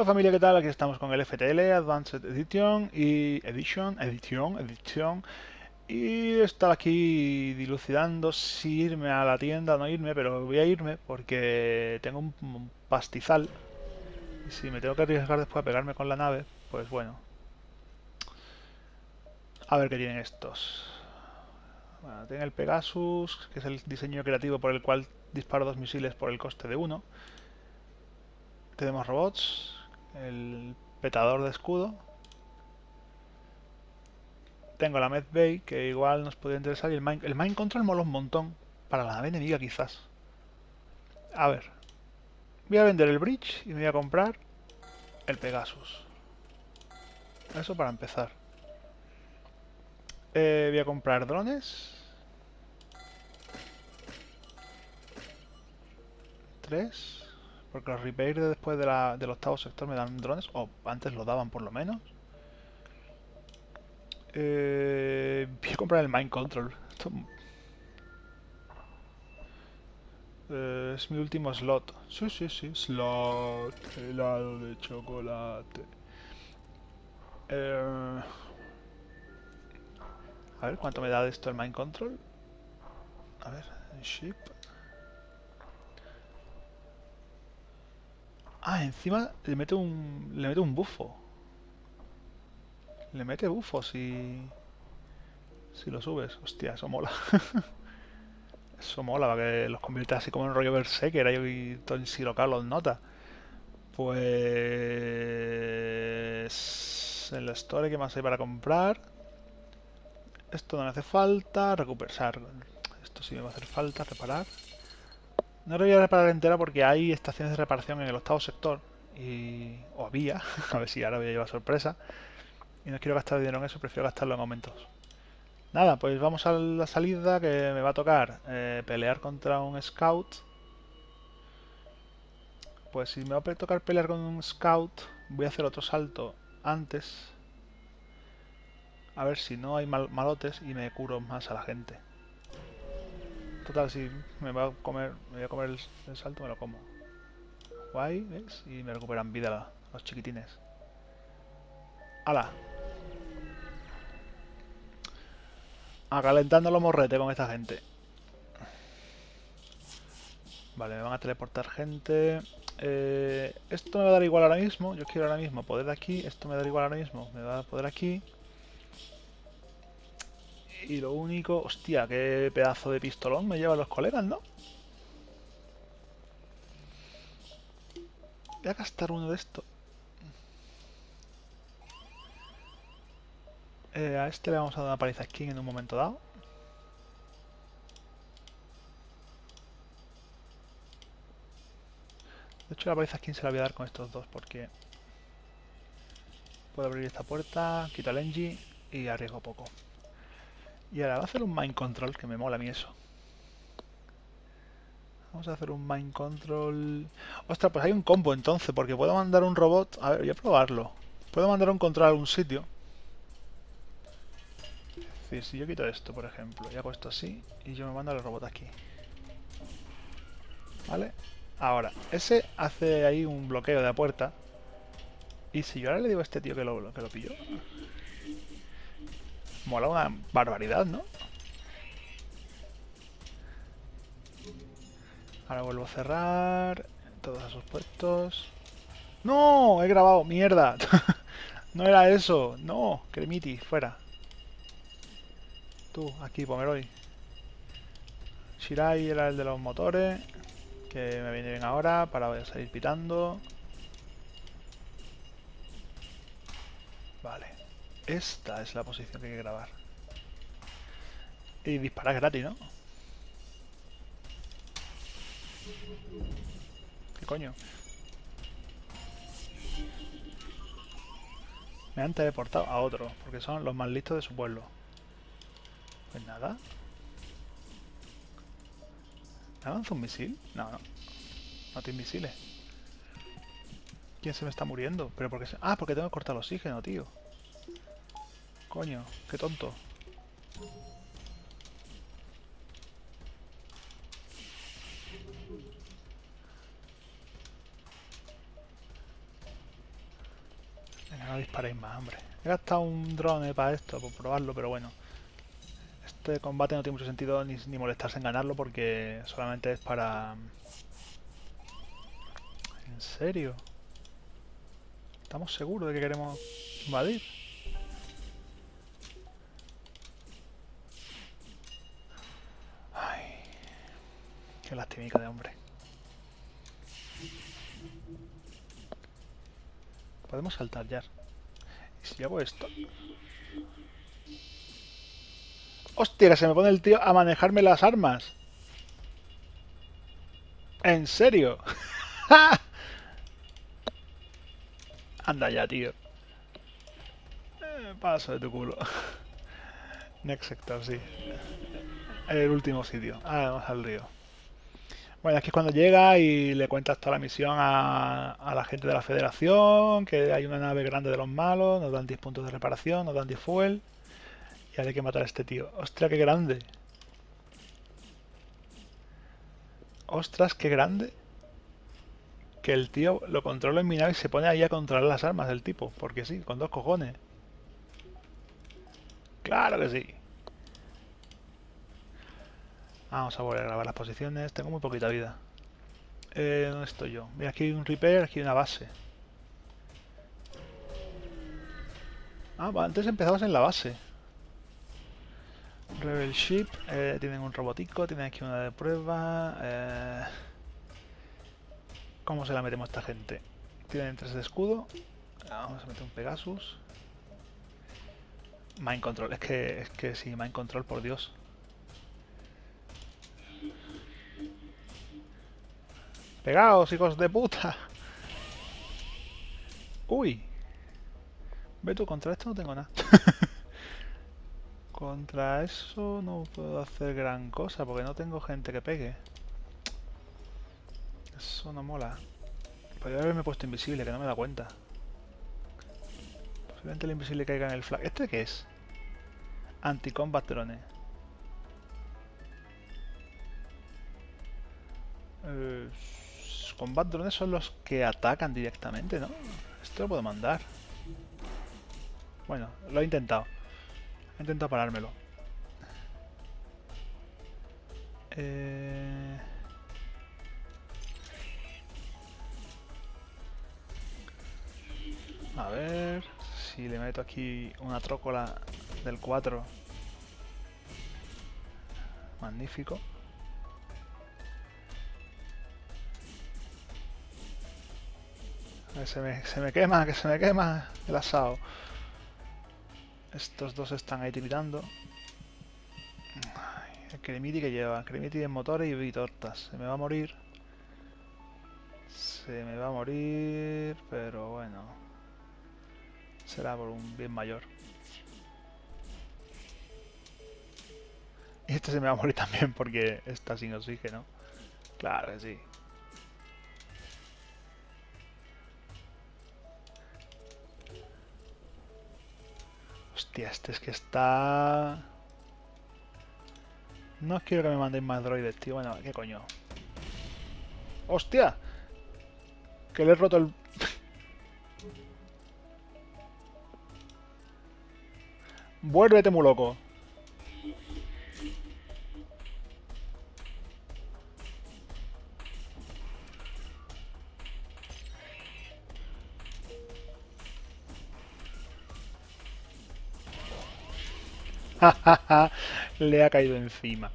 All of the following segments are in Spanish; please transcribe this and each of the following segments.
Hola familia, ¿qué tal? Aquí estamos con el FTL Advanced Edition y Edition, Edition, Edition y estar aquí dilucidando si irme a la tienda o no irme, pero voy a irme porque tengo un pastizal si me tengo que arriesgar después a pegarme con la nave, pues bueno. A ver qué tienen estos. Bueno, tienen el Pegasus, que es el diseño creativo por el cual disparo dos misiles por el coste de uno. Tenemos robots, el petador de escudo. Tengo la Medbay, que igual nos podría interesar, y el Mind, el mind Control mola un montón, para la nave enemiga quizás. A ver, voy a vender el Bridge y me voy a comprar el Pegasus. Eso para empezar. Eh, voy a comprar drones. Tres. Porque los repairs después de la, del octavo sector me dan drones, o antes lo daban por lo menos. Eh, voy a comprar el Mind Control. Eh, es mi último slot. Sí, sí, sí. Slot. Helado de chocolate. Eh, a ver, ¿cuánto me da de esto el Mind Control? A ver, ship. Ah, encima le mete un. le mete un bufo. Le mete bufo si. si lo subes. Hostia, eso mola. eso mola, para que los convierta así como en rollo Berserker y todo en los nota. Pues. En la store, ¿qué más hay para comprar? Esto no me hace falta. Recuperar. Esto sí me va a hacer falta. Reparar. No lo voy a reparar entera porque hay estaciones de reparación en el octavo sector. Y... O había. a ver si ahora voy a llevar sorpresa. Y no quiero gastar dinero en eso, prefiero gastarlo en aumentos. Nada, pues vamos a la salida que me va a tocar eh, pelear contra un scout. Pues si me va a tocar pelear con un scout, voy a hacer otro salto antes. A ver si no hay malotes y me curo más a la gente. Total, si me va a comer, me voy a comer el, salto, me lo como. Guay, ¿ves? Y me recuperan vida los chiquitines. ¡Hala! Acalentando los morretes con esta gente. Vale, me van a teleportar gente. Eh, esto me va a dar igual ahora mismo. Yo quiero ahora mismo poder de aquí. Esto me da igual ahora mismo. Me va a poder aquí. Y lo único... Hostia, qué pedazo de pistolón me llevan los colegas, ¿no? Voy a gastar uno de estos. Eh, a este le vamos a dar una paliza skin en un momento dado. De hecho la paliza skin se la voy a dar con estos dos porque... Puedo abrir esta puerta, quito el engine y arriesgo poco. Y ahora va a hacer un mind control, que me mola a mí eso. Vamos a hacer un mind control... Ostras, pues hay un combo entonces, porque puedo mandar un robot... A ver, voy a probarlo. Puedo mandar un control a algún sitio. Es decir, si yo quito esto, por ejemplo, y hago esto así, y yo me mando al robot aquí. ¿Vale? Ahora, ese hace ahí un bloqueo de la puerta. Y si yo ahora le digo a este tío que lo, que lo pillo... Mola una barbaridad, ¿no? Ahora vuelvo a cerrar todos esos puestos. ¡No! He grabado, mierda. no era eso. No, Cremiti, fuera. Tú, aquí, Pomeroy. Shirai era el de los motores. Que me viene bien ahora para salir pitando. Vale. Esta es la posición que hay que grabar. Y disparar gratis, ¿no? ¿Qué coño? Me han teleportado a otro, porque son los más listos de su pueblo. Pues nada. ¿Me avanza un misil? No, no. No tiene misiles. ¿Quién se me está muriendo? ¿Pero porque se... Ah, porque tengo que cortar el oxígeno, tío. Coño, qué tonto. disparéis más, hombre. He gastado un drone para esto, por probarlo, pero bueno. Este combate no tiene mucho sentido ni, ni molestarse en ganarlo porque solamente es para... ¿En serio? ¿Estamos seguros de que queremos invadir? Lastimica de hombre. Podemos saltar ya. ¿Y si hago esto? ¡Hostia, que se me pone el tío a manejarme las armas! ¿En serio? Anda ya, tío. Eh, paso de tu culo. Next sector, sí. El último sitio. Ah, vamos al río. Bueno, aquí es cuando llega y le cuentas toda la misión a, la gente de la federación, que hay una nave grande de los malos, nos dan 10 puntos de reparación, nos dan 10 fuel. Y hay que matar a este tío. ¡Ostras, qué grande! ¡Ostras, qué grande! Que el tío lo controla en mi nave y se pone ahí a controlar las armas del tipo. Porque sí, con dos cojones. ¡Claro que sí! Vamos a volver a grabar las posiciones. Tengo muy poquita vida. Eh, ¿Dónde estoy yo? Mira, aquí hay un repair, aquí hay una base. Ah, antes empezamos en la base. Rebel Ship. Eh, tienen un robotico, tienen aquí una de prueba. Eh... ¿Cómo se la metemos a esta gente? Tienen tres de escudo. Vamos a meter un Pegasus. Mind Control. Es que, es que sí, Mind Control, por Dios. Pegaos, hijos de puta. Uy. Ve tú, contra esto no tengo nada. contra eso no puedo hacer gran cosa porque no tengo gente que pegue. Eso no mola. Podría haberme puesto invisible, que no me da cuenta. Posiblemente el invisible caiga en el flag. ¿Este qué es? Anti-combat drone. Eh, combat drones son los que atacan directamente, ¿no? Esto lo puedo mandar. Bueno, lo he intentado. He intentado parármelo. Eh... A ver si le meto aquí una trócola del 4. Magnífico. Se me, se me quema, que se me quema el asado. Estos dos están ahí tiritando. el cremiti que lleva. Cremiti en motores y tortas. Se me va a morir. Se me va a morir, pero bueno. Será por un bien mayor. Y este se me va a morir también porque está sin oxígeno. Claro que sí. Este es que está... No quiero que me manden más droides, tío. Bueno, ¿qué coño? ¡Hostia! Que le he roto el... Vuélvete muy loco. Le ha caído encima.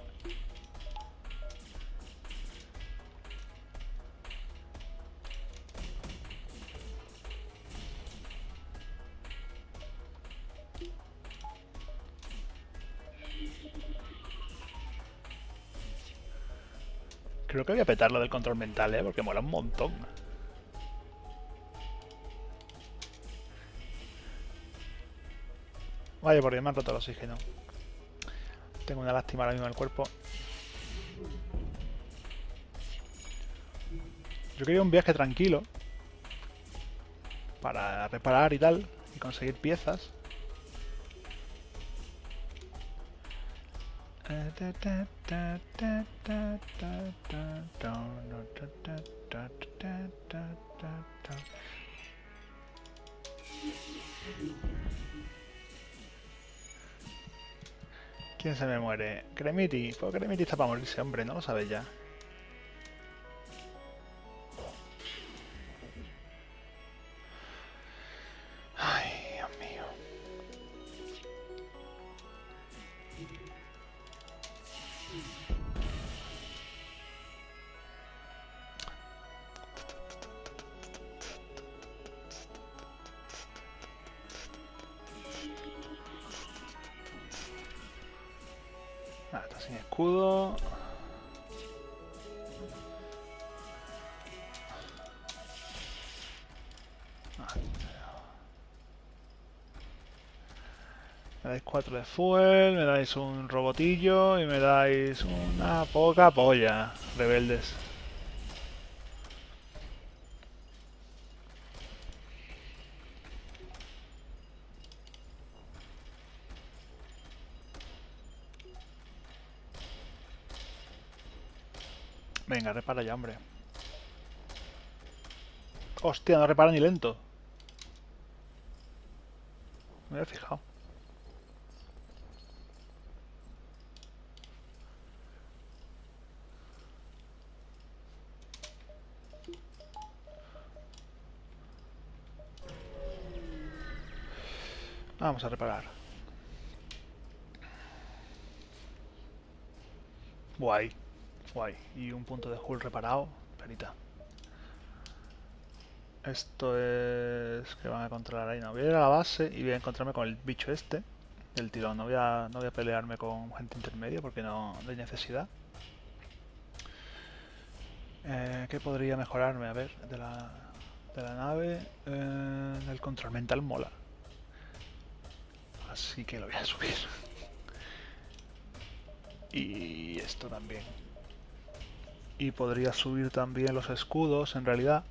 Creo que voy a petar lo del control mental, ¿eh? Porque mola un montón. Vaya, porque me han roto el oxígeno. Tengo una lástima ahora mismo en el cuerpo. Yo quería un viaje tranquilo. Para reparar y tal. Y conseguir piezas. ¿Quién se me muere? Cremiti. Pues Cremiti está para morirse, hombre, no lo sabes ya. Me dais 4 de fuel, me dais un robotillo y me dais una poca polla, rebeldes. Venga, repara ya, hombre. Hostia, no repara ni lento. Me había fijado. Vamos a reparar. Guay, guay. Y un punto de hull reparado. Perita. Esto es que van a controlar ahí. No, voy a ir a la base y voy a encontrarme con el bicho este. Del tirón. No voy a, no voy a pelearme con gente intermedia porque no, hay necesidad. Eh, ¿Qué podría mejorarme? A ver, de la, de la nave. Eh, el control mental mola. Así que lo voy a subir. Y esto también. Y podría subir también los escudos, en realidad.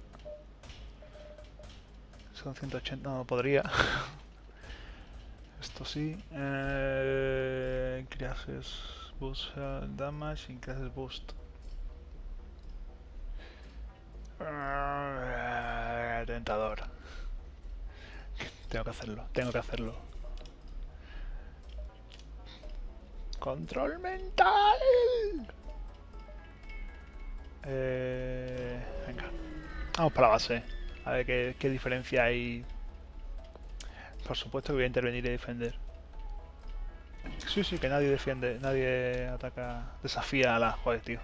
Son 180, no, podría. Esto sí. Eh, boost uh, damage, increases boost. Ah, tentador. Tengo que hacerlo, tengo que hacerlo. Control mental. Eh, venga, vamos para la base. A ver qué, qué diferencia hay. Por supuesto que voy a intervenir y defender. Sí, sí, que nadie defiende, nadie ataca, desafía a la... Joder, tío.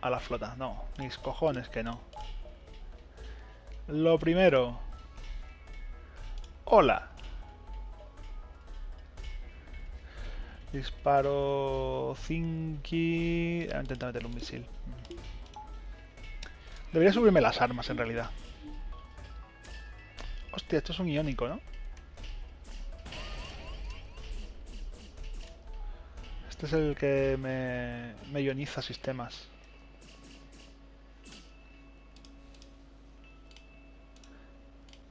A la flota, no. Mis cojones que no. Lo primero. Hola. Disparo Zinky. Ah, Intenta meterle un misil. Debería subirme las armas en realidad. Hostia, esto es un iónico, ¿no? Este es el que me, me ioniza sistemas.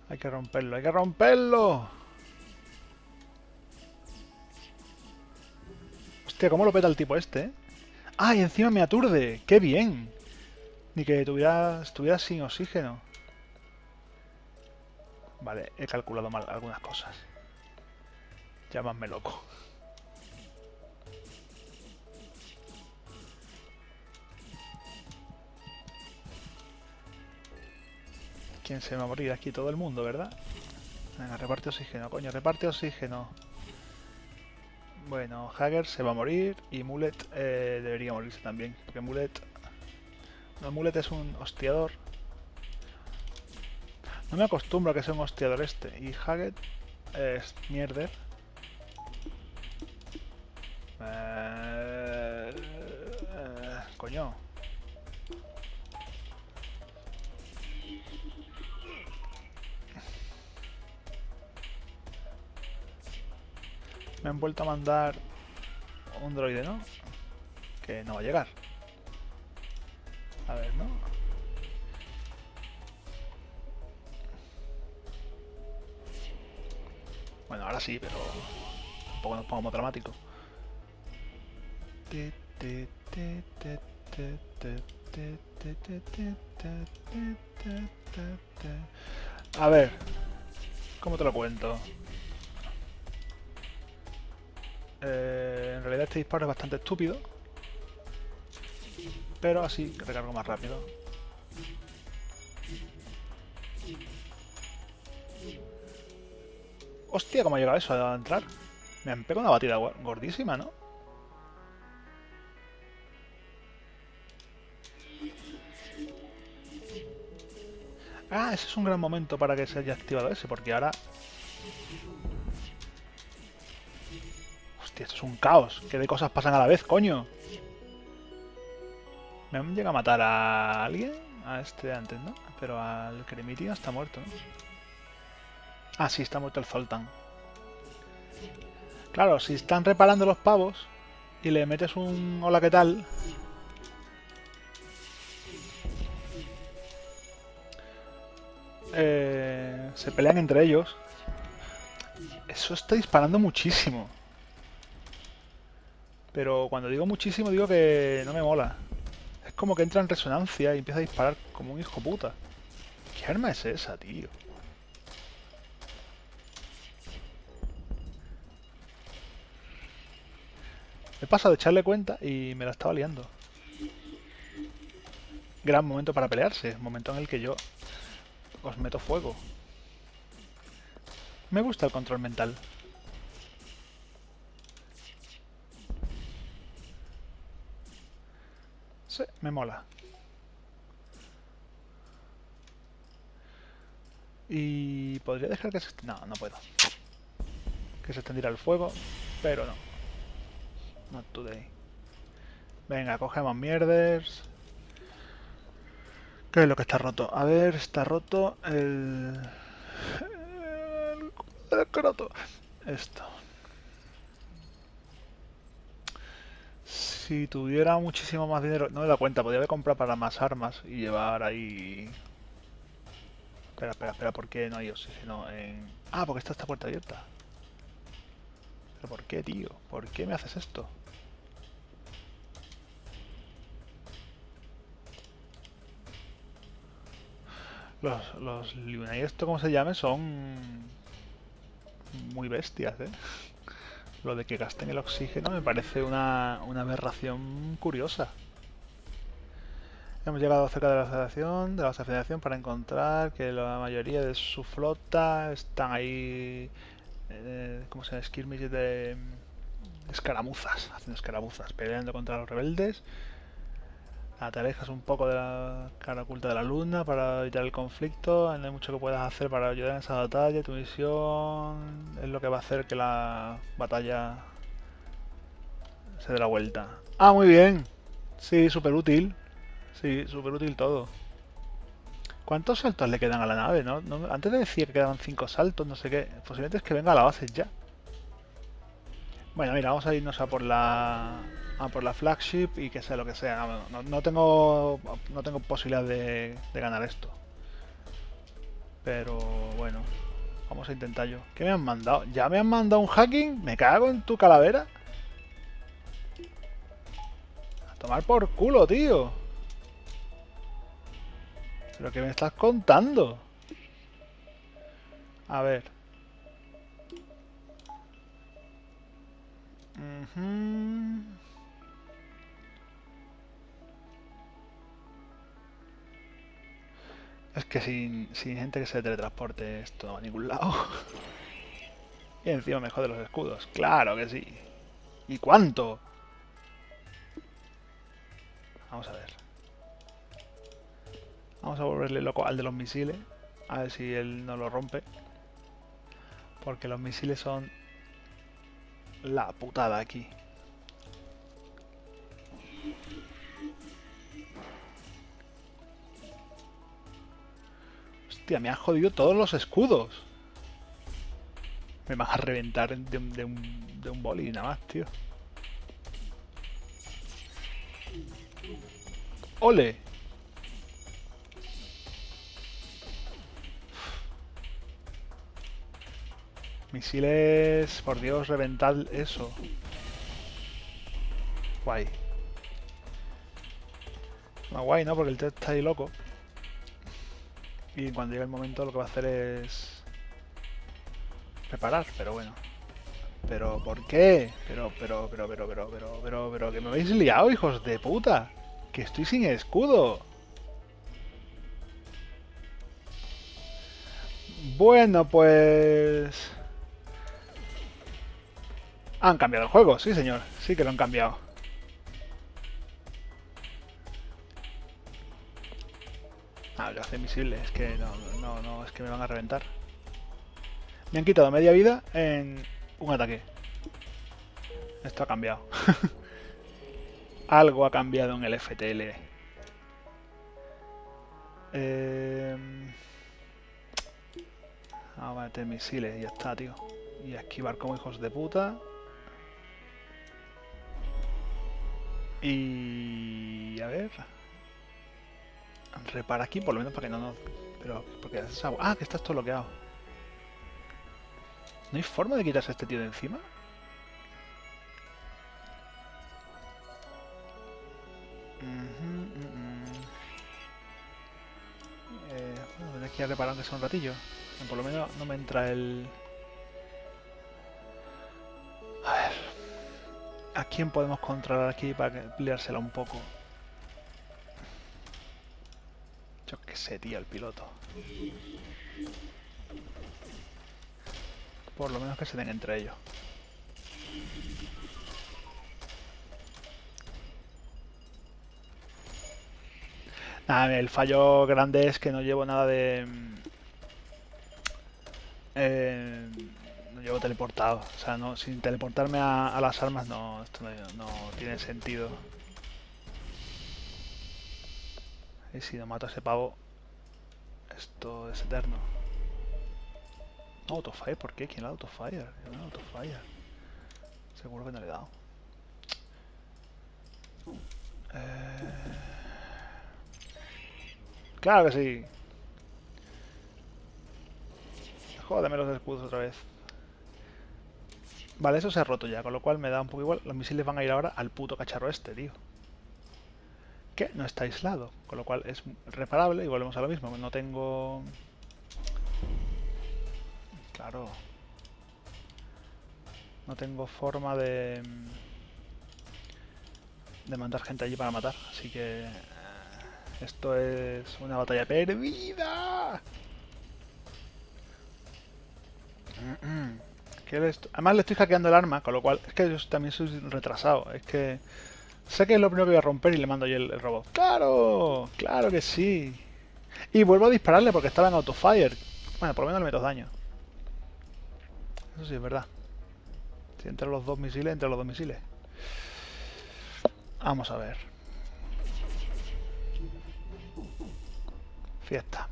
Hay que romperlo, hay que romperlo. Hostia, cómo lo peta el tipo este, ¿eh? ¡Ah, y encima me aturde! ¡Qué bien! Ni que tuviera, estuviera sin oxígeno. Vale, he calculado mal algunas cosas. Llámame loco. ¿Quién se va a morir aquí? Todo el mundo, ¿verdad? Venga, reparte oxígeno, coño, reparte oxígeno. Bueno, Hager se va a morir y Mulet eh, debería morirse también, porque Mulet... No, Mulet es un hostiador. No me acostumbro a que sea un hostiador este. Y Haggett es mierder. Eh, eh, coño. Me han vuelto a mandar un droide, ¿no? Que no va a llegar. A ver, ¿no? Bueno, ahora sí, pero tampoco nos pongamos dramático. A ver, ¿cómo te lo cuento? Eh, en realidad este disparo es bastante estúpido. Pero así recargo más rápido. Hostia, ¿cómo ha llegado eso a entrar? Me han pegado una batida gordísima, ¿no? Ah, ese es un gran momento para que se haya activado ese, porque ahora... es un caos. ¿Qué de cosas pasan a la vez, coño? ¿Me han llegado a matar a alguien? A este antes, ¿no? Pero al Cremitio está muerto. Ah, sí, está muerto el Zoltan. Claro, si están reparando los pavos y le metes un hola, ¿qué tal? Eh, se pelean entre ellos. Eso está disparando muchísimo. Pero cuando digo muchísimo digo que no me mola. Es como que entra en resonancia y empieza a disparar como un hijo puta. ¿Qué arma es esa, tío? He pasado de echarle cuenta y me la estaba liando. Gran momento para pelearse, momento en el que yo os meto fuego. Me gusta el control mental. Me mola. Y podría dejar que se... No, no puedo. Que se extendiera el fuego, pero no. Not today. Venga, cogemos mierders. ¿Qué es lo que está roto? A ver, está roto el... El croto. Esto. Si tuviera muchísimo más dinero... No me da cuenta, podría haber comprado para más armas y llevar ahí... Espera, espera, espera, ¿por qué no hay oxígeno en...? Ah, porque está esta puerta abierta. ¿Pero por qué, tío? ¿Por qué me haces esto? Los, los Luna y esto como se llame son muy bestias, ¿eh? Lo de que gasten el oxígeno me parece una, una aberración curiosa. Hemos llegado cerca de la federación, de la federación para encontrar que la mayoría de su flota están ahí, eh, ¿cómo se llama? Skirmish de escaramuzas, haciendo escaramuzas, peleando contra los rebeldes te alejas un poco de la cara oculta de la luna para evitar el conflicto. No hay mucho que puedas hacer para ayudar en esa batalla. Tu misión es lo que va a hacer que la batalla se dé la vuelta. Ah, muy bien. Sí, súper útil. Sí, súper útil todo. ¿Cuántos saltos le quedan a la nave? Antes de decir que quedaban 5 saltos, no sé qué. Posiblemente es que venga a la base ya. Bueno, mira, vamos a irnos a por la a por la flagship y que sea lo que sea. No, tengo no tengo posibilidad de, de, ganar esto. Pero bueno, vamos a intentar yo. ¿Qué me han mandado? ¿Ya me han mandado un hacking? ¿Me cago en tu calavera? A tomar por culo, tío. ¿Pero qué me estás contando? A ver. Es que sin, gente que se teletransporte esto a ningún lado. y encima me jode los escudos. Claro que sí. ¿Y cuánto? Vamos a ver. Vamos a volverle loco al de los misiles. A ver si él no lo rompe. Porque los misiles son la putada aquí. Hostia, me han jodido todos los escudos. Me vas a reventar de un, de un, boli nada más, tío. ¡Ole! Misiles... Por Dios, reventad eso. Guay. No, guay, ¿no? Porque el test está ahí loco. Y cuando llegue el momento lo que va a hacer es... Preparar, pero bueno. ¿Pero por qué? Pero, pero, pero, pero, pero, pero, pero, pero, que me habéis liado, hijos de puta. Que estoy sin escudo. Bueno, pues... Han cambiado el juego, sí señor, sí que lo han cambiado. Lo hace invisible, es que no, no, no, es que me van a reventar. Me han quitado media vida en un ataque. Esto ha cambiado. Algo ha cambiado en el FTL. Eh... Vamos a meter misiles ya está, tío. Y a esquivar como hijos de puta. Y... A ver... Repara aquí, por lo menos para que no nos... Pero... Porque. Ah, que está esto bloqueado. ¿No hay forma de quitarse a este tío de encima? Bueno, tendré que ir a reparar aunque sea un ratillo. Por lo menos no me entra el... A ver... ¿A quién podemos controlar aquí para liársela un poco? Yo qué sé, tío, el piloto. Por lo menos que se den entre ellos. Nada, el fallo grande es que no llevo nada de... Eh, no llevo teleportado. O sea, no, sin teleportarme a, las armas no, esto no, tiene sentido. Y si no mato a ese pavo, esto es eterno. autofire, ¿por qué? ¿Quién le da autofire? ¿Quién autofire? Seguro que no le he dado. Eh... Claro que sí. Jódeme los escudos otra vez. Vale, eso se ha roto ya, con lo cual me da un poco igual. Los misiles van a ir ahora al puto cacharro este, tío. Que no está aislado, con lo cual es reparable y volvemos a lo mismo. No tengo... Claro. No tengo forma de... De mandar gente allí para matar, así que... Esto es una batalla perdida. Además le estoy hackeando el arma, con lo cual es que yo también soy retrasado. Es que sé que es lo primero que voy a romper y le mando yo el, robot. ¡Claro! ¡Claro que sí! Y vuelvo a dispararle porque estaba en autofire. Bueno, por lo menos le meto daño. Eso sí es verdad. Si entre los dos misiles, entre los dos misiles. Vamos a ver. Fiesta.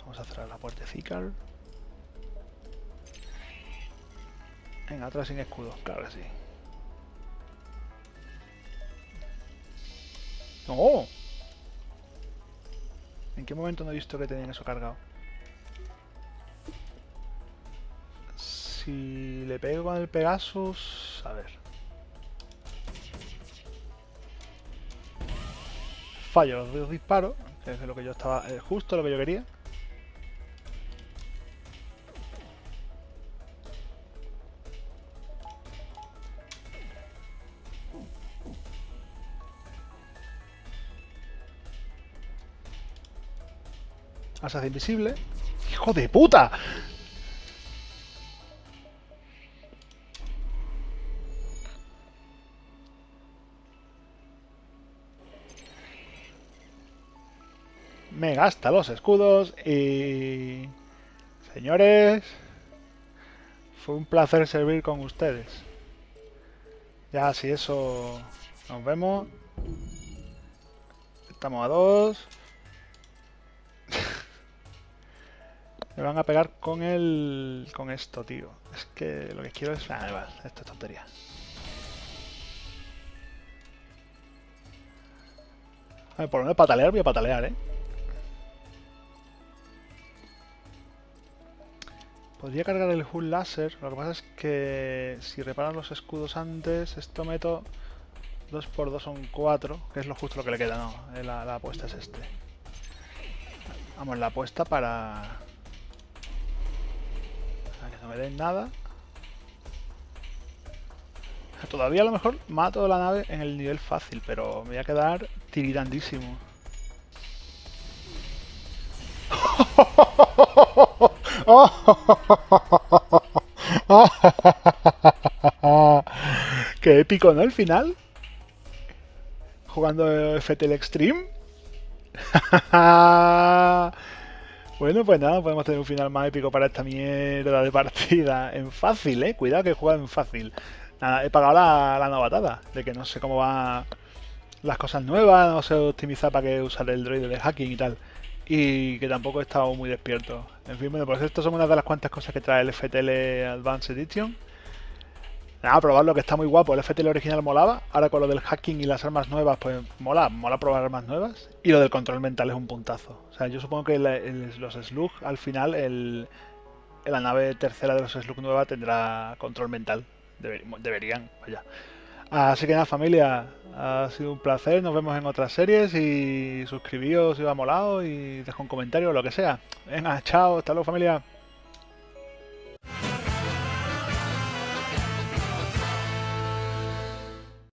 Vamos a cerrar la puertecica. Venga, atrás sin escudo, claro que sí. ¡Oh! ¿En qué momento no he visto que tenían eso cargado? Si le pego con el Pegasus... A ver. fallo los disparos, que es lo que yo estaba, justo lo que yo quería. Se hace invisible. ¡Hijo de puta! me gasta los escudos y... Señores, fue un placer servir con ustedes. Ya, si eso... Nos vemos. Estamos a dos. Me van a pegar con el... Con esto, tío. Es que lo que quiero es... Ah, vale, esto es tontería. por lo menos patalear voy a patalear, ¿eh? Podría cargar el Hull Láser, lo que pasa es que si reparan los escudos antes, esto meto 2 por 2 son 4, que es lo justo lo que le queda, no, eh, la, apuesta es este. Vamos, la apuesta para... no me den nada. Todavía a lo mejor mato la nave en el nivel fácil, pero me voy a quedar tiritandísimo. Qué épico, ¿no? El final. Jugando FTL Extreme. bueno, pues nada, podemos tener un final más épico para esta mierda de partida. En fácil, eh. Cuidado que juega en fácil. Nada, he pagado la, la novatada. De que no sé cómo van las cosas nuevas, no sé optimizar para que usar el droide de hacking y tal y que tampoco he estado muy despierto. En fin, bueno, pues estas son una de las cuantas cosas que trae el FTL Advanced Edition. Nada, probarlo que está muy guapo. El FTL original molaba. Ahora con lo del hacking y las armas nuevas, pues mola, mola probar armas nuevas. Y lo del control mental es un puntazo. O sea, yo supongo que los Slug al final, el, la nave tercera de los Slug nueva tendrá control mental. deberían, vaya. Así que nada, familia, ha sido un placer. Nos vemos en otras series y suscribíos si os ha molado y dejo un comentario o lo que sea. Venga, chao, hasta luego, familia.